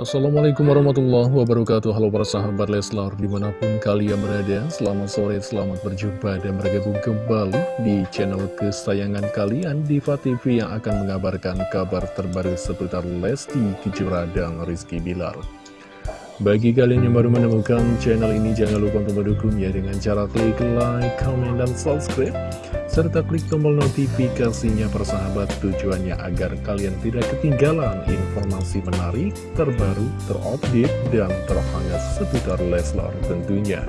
Assalamualaikum warahmatullahi wabarakatuh. Halo para sahabat Leslar Di mana pun kalian berada Selamat sore, selamat berjumpa Dan bergabung kembali di channel kesayangan kalian Diva TV yang akan mengabarkan kabar terbaru Seputar Lesti Kejora dan Rizky Bilar. Bagi kalian yang baru menemukan channel ini, jangan lupa untuk mendukung ya dengan cara klik like, comment, dan subscribe serta klik tombol notifikasinya persahabat tujuannya agar kalian tidak ketinggalan informasi menarik, terbaru, terupdate, dan terhangat seputar Leslar tentunya.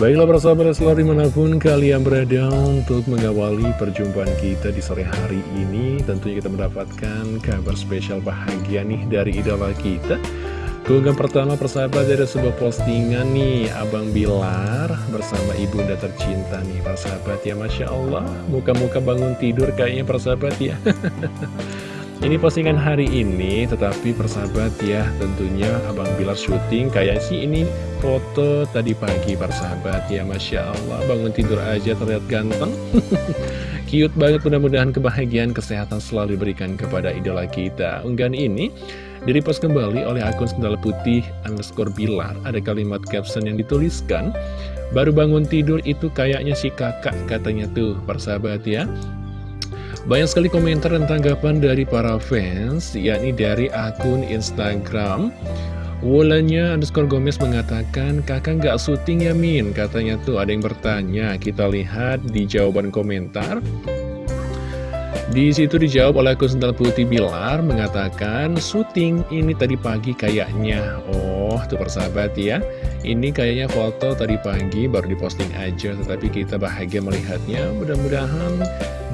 Baiklah persahabat Leslar di mana pun kalian berada untuk mengawali perjumpaan kita di sore hari ini Tentunya kita mendapatkan kabar spesial bahagia nih dari idola kita Keunggahan pertama persahabat dari sebuah postingan nih. Abang Bilar bersama ibunda tercinta nih persahabat ya Masya Allah. Muka-muka bangun tidur kayaknya persahabat ya. Ini postingan hari ini tetapi persahabat ya Tentunya Abang Bilar syuting. Kayak sih ini foto tadi pagi persahabat ya Masya Allah. Bangun tidur aja terlihat ganteng Cute banget mudah-mudahan kebahagiaan kesehatan selalu diberikan kepada idola kita. Unggahan ini Direpost kembali oleh akun sendal putih underscore bilar. Ada kalimat caption yang dituliskan Baru bangun tidur itu kayaknya si kakak katanya tuh persahabat ya. Banyak sekali komentar dan tanggapan dari para fans yakni dari akun Instagram Wulanya underscore Gomez mengatakan kakak nggak syuting ya Min Katanya tuh ada yang bertanya Kita lihat di jawaban komentar di situ dijawab oleh akun sendal putih Bilar mengatakan syuting ini tadi pagi kayaknya. Oh, tuh persahabat ya. Ini kayaknya foto tadi pagi baru diposting aja tetapi kita bahagia melihatnya. Mudah-mudahan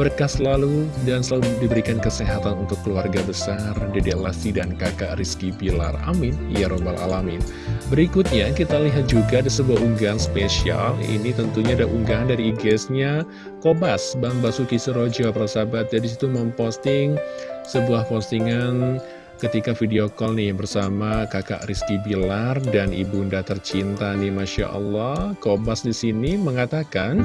berkah selalu dan selalu diberikan kesehatan untuk keluarga besar Dede Lesti dan kakak Rizky Bilar. Amin. Ya robbal alamin. Berikutnya kita lihat juga ada sebuah unggahan spesial Ini tentunya ada unggahan dari IG-nya Kobas Bang Basuki Serojo persahabat Jadi situ memposting sebuah postingan ketika video call nih bersama kakak Rizky Bilar dan ibunda tercinta nih Masya Allah Kobas di sini mengatakan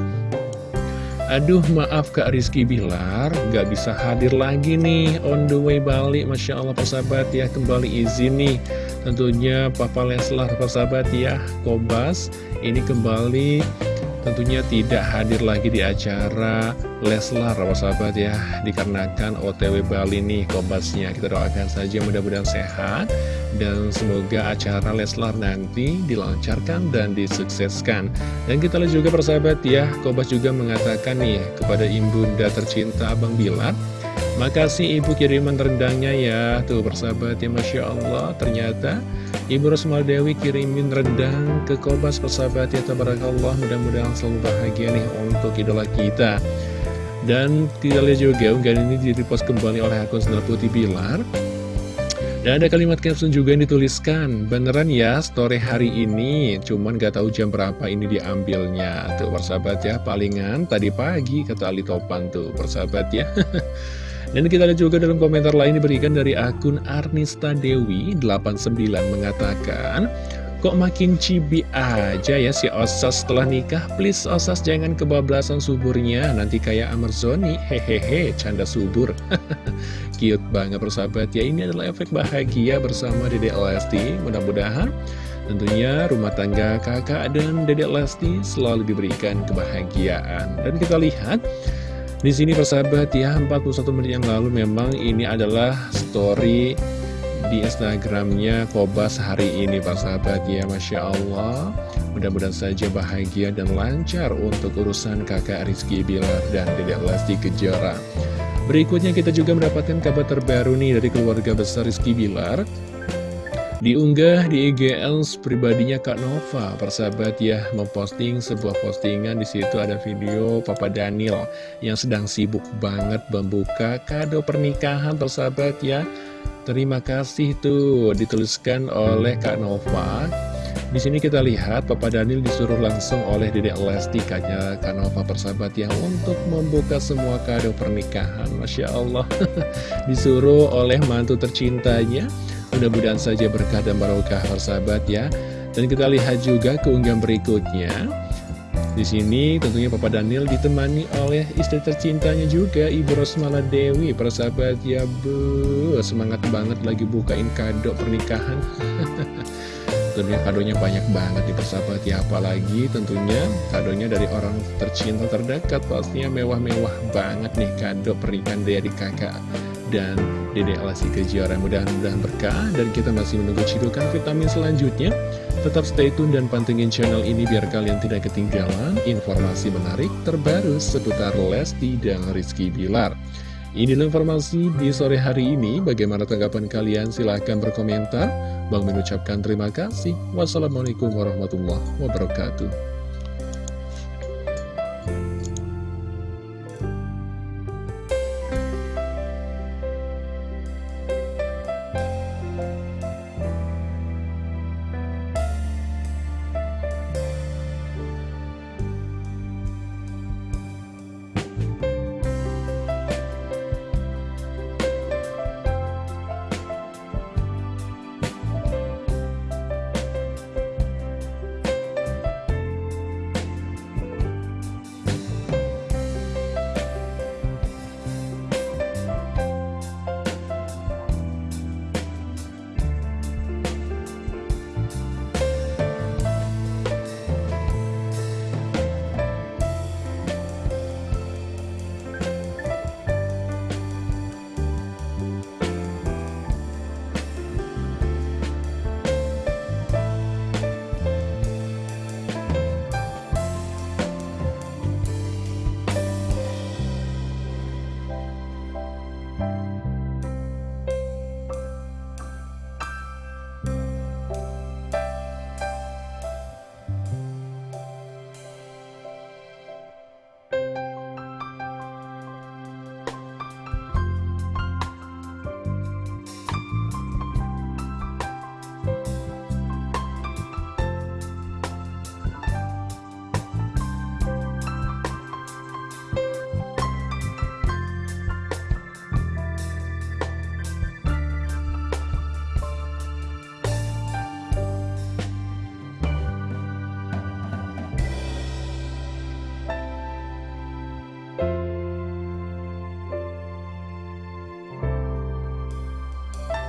Aduh maaf Kak Rizky Bilar Gak bisa hadir lagi nih. On the way balik Masya Allah persahabat ya Kembali izin nih. Tentunya Papa Leslar persahabat ya Kobas ini kembali tentunya tidak hadir lagi di acara Leslar persahabat ya. Dikarenakan OTW Bali nih Kobasnya Kita doakan saja mudah-mudahan sehat Dan semoga acara Leslar nanti dilancarkan dan disukseskan. Dan kita lihat juga persahabat ya Kobas juga mengatakan nih kepada ibunda tercinta Abang Bilar Makasih ibu kiriman rendangnya ya. Tuh persahabat ya Masya Allah. Ternyata Ibu Rosmal Dewi kirimin rendang ke Kobas. Persahabat ya Tabarakallah. Mudah-mudahan selalu bahagia nih untuk idola kita. Dan kita lihat juga unggahan ini direpost kembali oleh akun Sendal Putih Bilar. Dan ada kalimat caption juga yang dituliskan. Beneran ya story hari ini. Cuman gak tahu jam berapa ini diambilnya. Tuh persahabat ya Palingan tadi pagi kata Ali Topan tuh. Persahabat ya Dan kita lihat juga dalam komentar lain diberikan dari akun Arnista Dewi 89 mengatakan Kok makin cibi aja ya si Osas setelah nikah? Please Osas jangan kebablasan suburnya. Nanti kayak Amarzoni Hehehe canda subur. Cute banget persahabat. Ya Ini adalah efek bahagia bersama Dede Lesti. Mudah-mudahan Tentunya rumah tangga kakak dan Dedek Lesti selalu diberikan kebahagiaan. Dan kita lihat di sini persahabat ya 41 menit yang lalu memang ini adalah story di Instagramnya Kobas hari ini persahabat ya Masya Allah. Mudah-mudahan saja bahagia dan lancar untuk urusan kakak Rizky Bilar dan Dedek Lesti Kejora. Berikutnya kita juga mendapatkan kabar terbaru nih dari keluarga besar Rizky Bilar Diunggah di IGL pribadinya Kak Nova, persahabat ya, memposting sebuah postingan di situ ada video Papa Daniel yang sedang sibuk banget membuka kado pernikahan, persahabat ya. Terima kasih tuh dituliskan oleh Kak Nova. Di sini kita lihat Papa Daniel disuruh langsung oleh Dedek Lesti kanya Kak Nova persahabat ya untuk membuka semua kado pernikahan. Masya Allah, disuruh oleh mantu tercintanya Mudah-mudahan saja berkah dan barokah persahabat ya. Dan kita lihat juga keunggahan berikutnya. Di sini tentunya Papa Daniel ditemani oleh istri tercintanya juga Ibu Rosmala Dewi. Persahabat ya bu. Semangat banget lagi bukain kado pernikahan. Tentunya kadonya banyak banget di persahabat ya. Apalagi tentunya kadonya dari orang tercinta terdekat. Pastinya mewah-mewah banget nih kado pernikahan dari kakak dan Dede Alasi Kejora Mudah-mudahan berkah dan kita masih menunggu cidukan vitamin selanjutnya Tetap stay tune dan pantengin channel ini biar kalian tidak ketinggalan informasi menarik terbaru seputar Lesti dan Rizky Bilar. Inilah informasi di sore hari ini. Bagaimana tanggapan kalian? Silahkan berkomentar. Bang mengucapkan terima kasih. Wassalamualaikum warahmatullahi wabarakatuh.